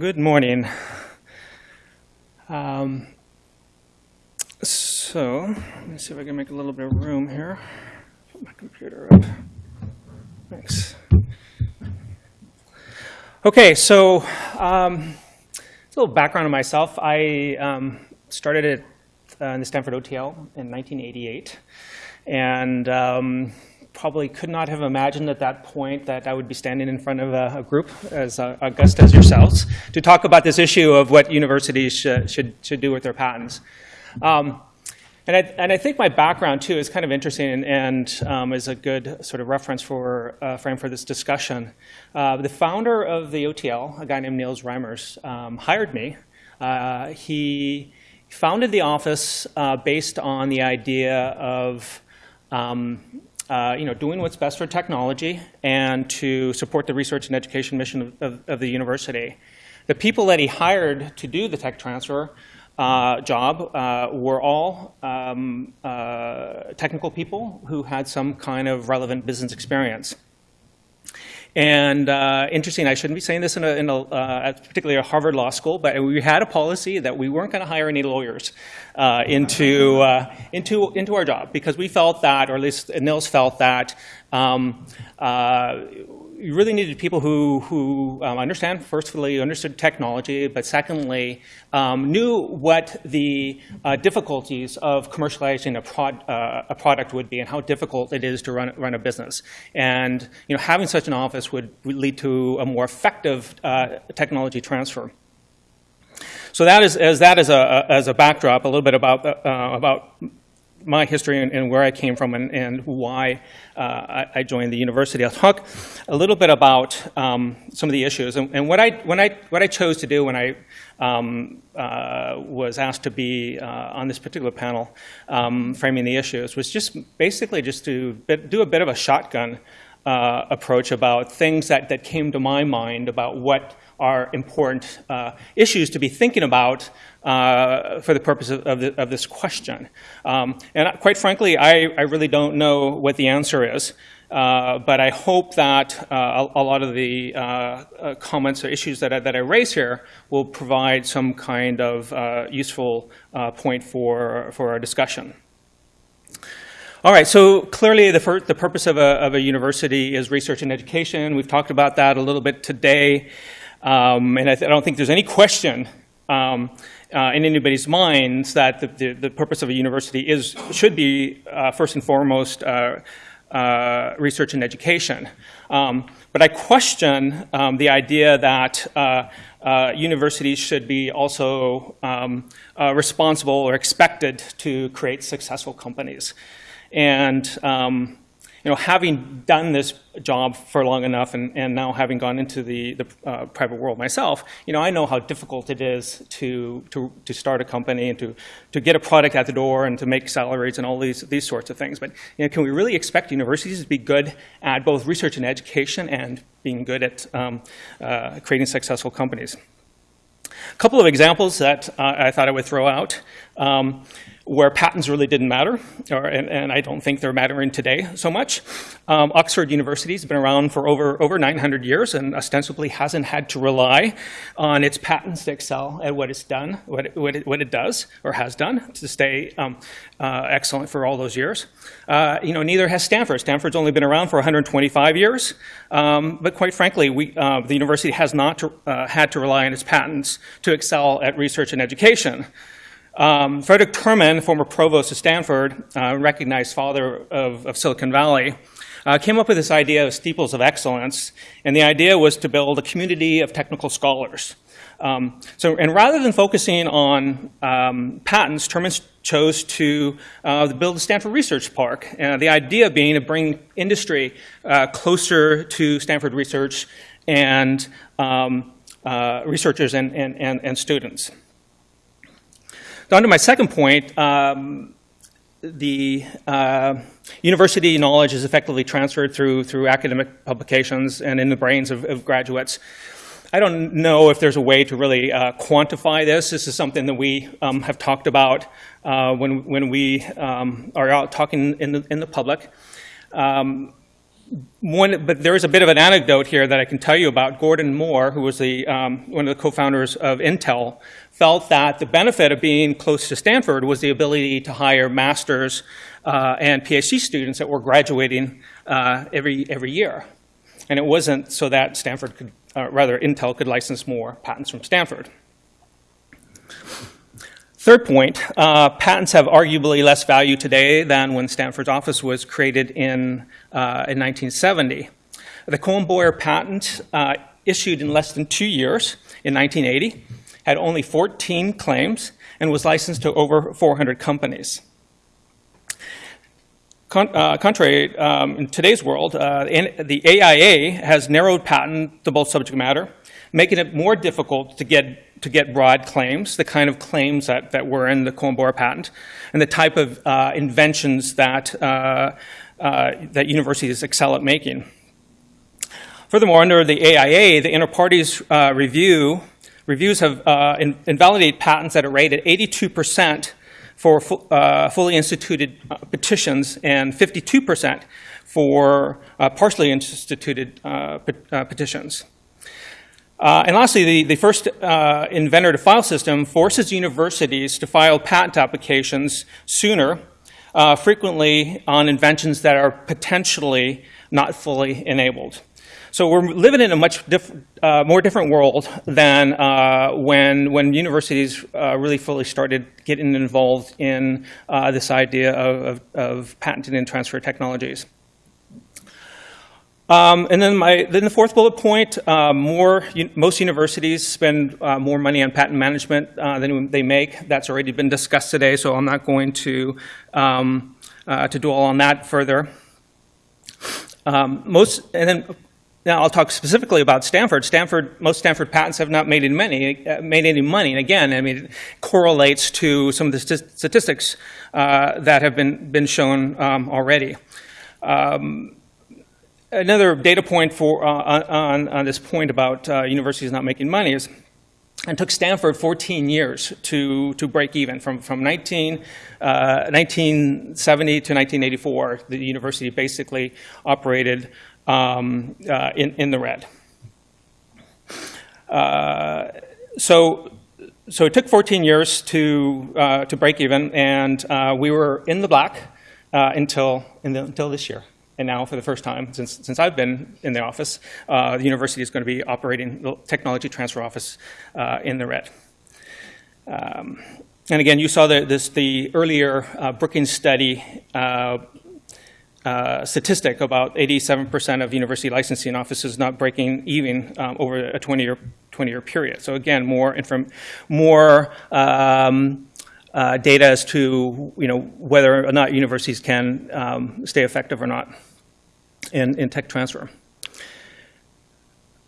Good morning. Um, so, let me see if I can make a little bit of room here. Put my computer up. Thanks. Okay, so um, a little background on myself. I um, started at uh, in the Stanford OTL in 1988, and um, probably could not have imagined at that point that I would be standing in front of a, a group as uh, august as yourselves to talk about this issue of what universities should, should, should do with their patents. Um, and I, and I, think my background, too, is kind of interesting and, and um, is a good sort of reference for uh, frame for this discussion. Uh, the founder of the OTL, a guy named Niels Reimers, um, hired me. Uh, he founded the office uh, based on the idea of um, uh, you know, doing what's best for technology and to support the research and education mission of, of, of the university. The people that he hired to do the tech transfer uh, job uh, were all um, uh, technical people who had some kind of relevant business experience. And uh, interesting, I shouldn't be saying this in a, in a uh, particularly a Harvard Law School, but we had a policy that we weren't going to hire any lawyers uh, into, uh, into, into our job because we felt that, or at least Niels felt that, um, uh, you really needed people who, who um, understand, firstly, understood technology, but secondly, um, knew what the uh, difficulties of commercializing a, prod, uh, a, product would be and how difficult it is to run, run a business. And you know, having such an office would, lead to a more effective uh, technology transfer. So that is, as that is a, as a backdrop, a little bit about, uh, about my history and, and, where I came from and, and why uh, I, I, joined the university. I'll talk a little bit about um, some of the issues and, and, what I when I what I chose to do when I um, uh, was asked to be uh, on this particular panel um, framing the issues was just basically just to do a bit of a shotgun uh, approach about things that that came to my mind about what are important uh, issues to be thinking about uh, for the purpose of, of, the, of this question. Um, and quite frankly, I, I, really don't know what the answer is. Uh, but I hope that uh, a, a, lot of the uh, uh, comments or issues that I, that I raise here will provide some kind of useful point for, for our discussion. All right, so clearly the, the purpose of a, of a university is research and education. We've talked about that a little bit today. Um, and I, I, don't think there's any question um, uh, in anybody's minds that the, the, the, purpose of a university is, should be, uh, first and foremost, uh, uh research and education. Um, but I question um, the idea that uh, uh, universities should be also um, responsible or expected to create successful companies. And um, you know, having done this job for long enough and, and now having gone into the, the uh, private world myself, you know, I know how difficult it is to, to, to start a company and to, to get a product at the door and to make salaries and all these, these sorts of things. But you know, can we really expect universities to be good at both research and education and being good at um, uh, creating successful companies? A couple of examples that uh, I thought I would throw out. Um, where patents really didn't matter, or, and, and, I don't think they're mattering today so much. Um, Oxford University has been around for over, over 900 years and ostensibly hasn't had to rely on its patents to excel at what it's done, what it, what it, what it does or has done to stay um, uh, excellent for all those years. Uh, you know, neither has Stanford. Stanford's only been around for 125 years, um, but quite frankly, we, uh, the university has not to, uh, had to rely on its patents to excel at research and education. Um, Frederick Terman, former provost of Stanford, uh, recognized father of, of Silicon Valley, uh, came up with this idea of steeples of excellence, and the idea was to build a community of technical scholars. Um, so, and rather than focusing on um, patents, Terman chose to uh, build the Stanford Research Park. Uh, the idea being to bring industry uh, closer to Stanford research and um, uh, researchers and, and, and, and students. On to my second point, um, the uh, university knowledge is effectively transferred through, through academic publications and in the brains of, of graduates. I don't know if there's a way to really uh, quantify this. This is something that we um, have talked about uh, when, when we um, are out talking in the, in the public. Um, one, but there is a bit of an anecdote here that I can tell you about. Gordon Moore, who was the, um, one of the co-founders of Intel, felt that the benefit of being close to Stanford was the ability to hire masters uh, and PhD students that were graduating uh, every, every year. And it wasn't so that Stanford could, uh, rather Intel could license more patents from Stanford. Third point, uh, patents have arguably less value today than when Stanford's office was created in, uh, in 1970. The Cohen-Boyer patent uh, issued in less than two years in 1980 had only 14 claims and was licensed to over 400 companies. Con uh, contrary, um, in today's world, uh, the AIA has narrowed patentable subject matter, making it more difficult to get to get broad claims, the kind of claims that, that were in the Cohen-Boyer patent, and the type of uh, inventions that, uh, uh, that universities excel at making. Furthermore, under the AIA, the inter partes uh, review, reviews have uh, in, invalidate patents at a rate at 82% for fu uh, fully instituted petitions and 52% for partially instituted petitions. Uh, and lastly, the, the first uh, inventor to file system forces universities to file patent applications sooner, uh, frequently on inventions that are potentially not fully enabled. So we're living in a much diff uh, more different world than uh, when, when universities uh, really fully started getting involved in this idea of, of, of patented and transfer technologies. Um, and then, my, then the fourth bullet point, uh, more, most universities spend uh, more money on patent management uh, than they make. That's already been discussed today, so I'm not going to, um, uh, to dwell on that further. Um, most, and then now I'll talk specifically about Stanford. Stanford, most Stanford patents have not made any money, uh, made any money. And again, I mean, it correlates to some of the statistics uh, that have been, been shown um, already. Um, another data point for, uh, on, on this point about uh, universities not making money is it took Stanford 14 years to, to break even. From, from 19, uh, 1970 to 1984, the university basically operated um, uh, in, in the red. Uh, so, so it took 14 years to, uh, to break even, and we were in the black until, the, until this year. And now, for the first time since, since I've been in the office, uh, the university is going to be operating the technology transfer office uh, in the red. Um, and again, you saw the, this, the earlier uh, Brookings study uh, uh, statistic about 87% of university licensing offices not breaking even um, over a 20-year 20 year period. So again, more, more um, uh, data as to you know, whether or not universities can um, stay effective or not in, in tech transfer.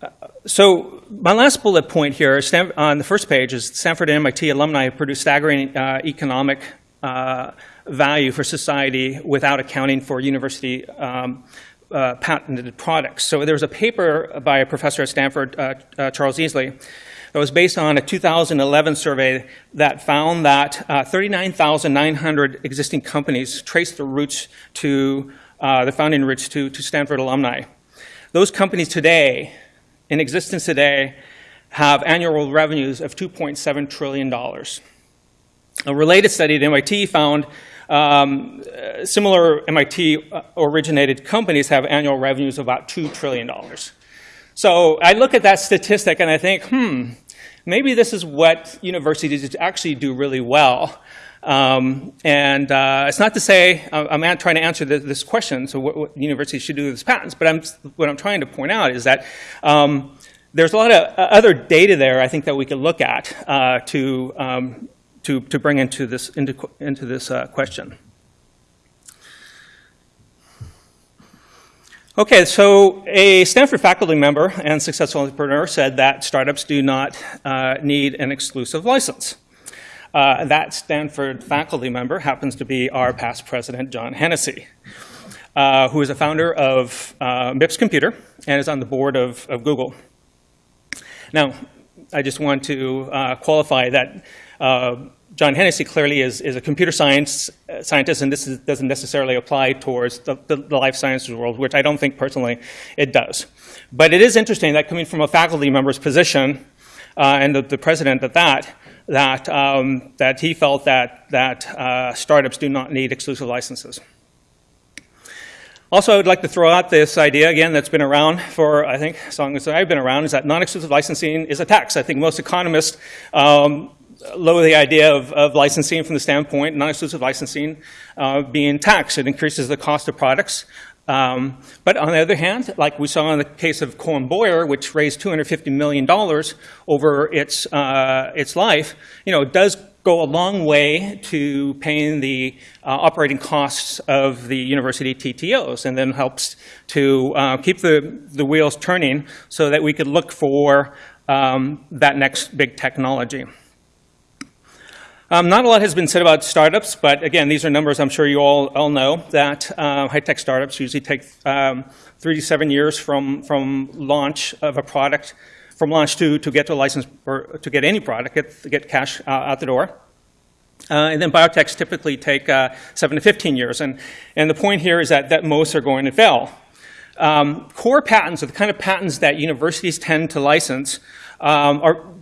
Uh, so my last bullet point here on the first page is Stanford and MIT alumni have produced staggering uh, economic uh, value for society without accounting for university um, uh, patented products. So there was a paper by a professor at Stanford, uh, uh, Charles Eesley, that was based on a 2011 survey that found that 39,900 existing companies traced their roots to uh, the founding roots to, to Stanford alumni. Those companies today, in existence today, have annual revenues of $2.7 trillion. A related study at MIT found um, similar MIT-originated companies have annual revenues of about $2 trillion. So I look at that statistic and I think, hmm, maybe this is what universities actually do really well. Um, and uh, it's not to say I'm trying to answer the, this question, so what, what universities should do with this patents, but I'm, what I'm trying to point out is that um, there's a lot of uh, other data there I think that we could look at uh, to, um, to, to bring into this, into, into this uh, question. Okay, so a Stanford faculty member and successful entrepreneur said that startups do not uh, need an exclusive license. Uh, that Stanford faculty member happens to be our past president, John Hennessy, uh, who is a founder of uh, MIPS Computer and is on the board of, of Google. Now, I just want to uh, qualify that uh, John Hennessy clearly is, is a computer science uh, scientist, and this is, doesn't necessarily apply towards the, the, the, life sciences world, which I don't think personally it does. But it is interesting that coming from a faculty member's position, and the, the, president at that, that, um, that he felt that, that uh, startups do not need exclusive licenses. Also, I would like to throw out this idea, again, that's been around for, I think, as long as I've been around, is that non-exclusive licensing is a tax. I think most economists um, lower the idea of, of, licensing from the standpoint, non-exclusive licensing uh, being taxed. It increases the cost of products. Um, but on the other hand, like we saw in the case of Cohen Boyer, which raised $250 million over its, uh, its life, you know, it does go a long way to paying the uh, operating costs of the university TTOs and then helps to uh, keep the, the wheels turning so that we could look for um, that next big technology. Um, not a lot has been said about startups, but again, these are numbers I'm sure you all, all know, that uh, high-tech startups usually take um, three to seven years from, from launch of a product, from launch to, to get to a license, or to get any product, get, get cash uh, out the door. Uh, and then biotechs typically take uh, 7 to 15 years. And, and the point here is that, that most are going to fail. Um, core patents are the kind of patents that universities tend to license um, are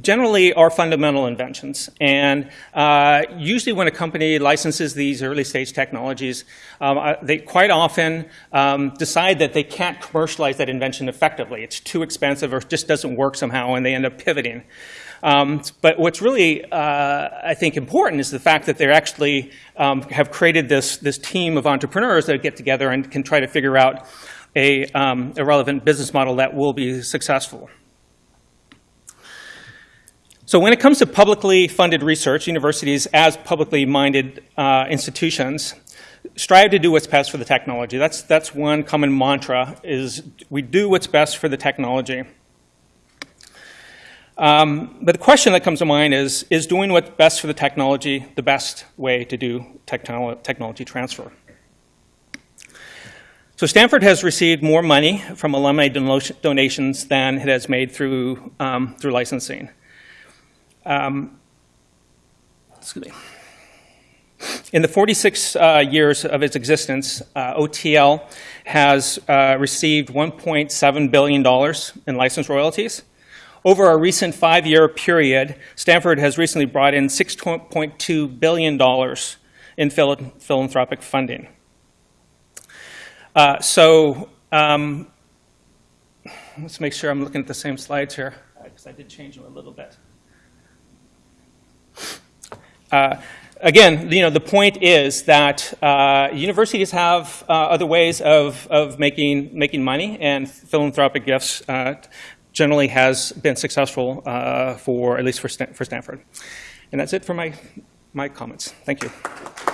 generally are fundamental inventions. And uh, usually when a company licenses these early stage technologies, um, uh, they quite often um, decide that they can't commercialize that invention effectively. It's too expensive or just doesn't work somehow and they end up pivoting. Um, but what's really, uh, I think, important is the fact that they actually um, have created this, this team of entrepreneurs that get together and can try to figure out a, um, a relevant business model that will be successful. So when it comes to publicly funded research, universities as publicly minded uh, institutions strive to do what's best for the technology. That's, that's one common mantra is we do what's best for the technology. Um, but the question that comes to mind is, is doing what's best for the technology the best way to do technolo technology transfer? So Stanford has received more money from alumni donations than it has made through, um, through licensing. Um, excuse me. In the 46 uh, years of its existence, uh, OTL has uh, received $1.7 billion in license royalties. Over a recent five-year period, Stanford has recently brought in $6.2 billion in philanthropic funding. Uh, so um, let's make sure I'm looking at the same slides here, because I did change them a little bit. Uh, again, you know, the point is that uh, universities have uh, other ways of, of making, making money, and philanthropic gifts uh, generally has been successful uh, for, at least for, Stan for Stanford. And that's it for my, my comments. Thank you.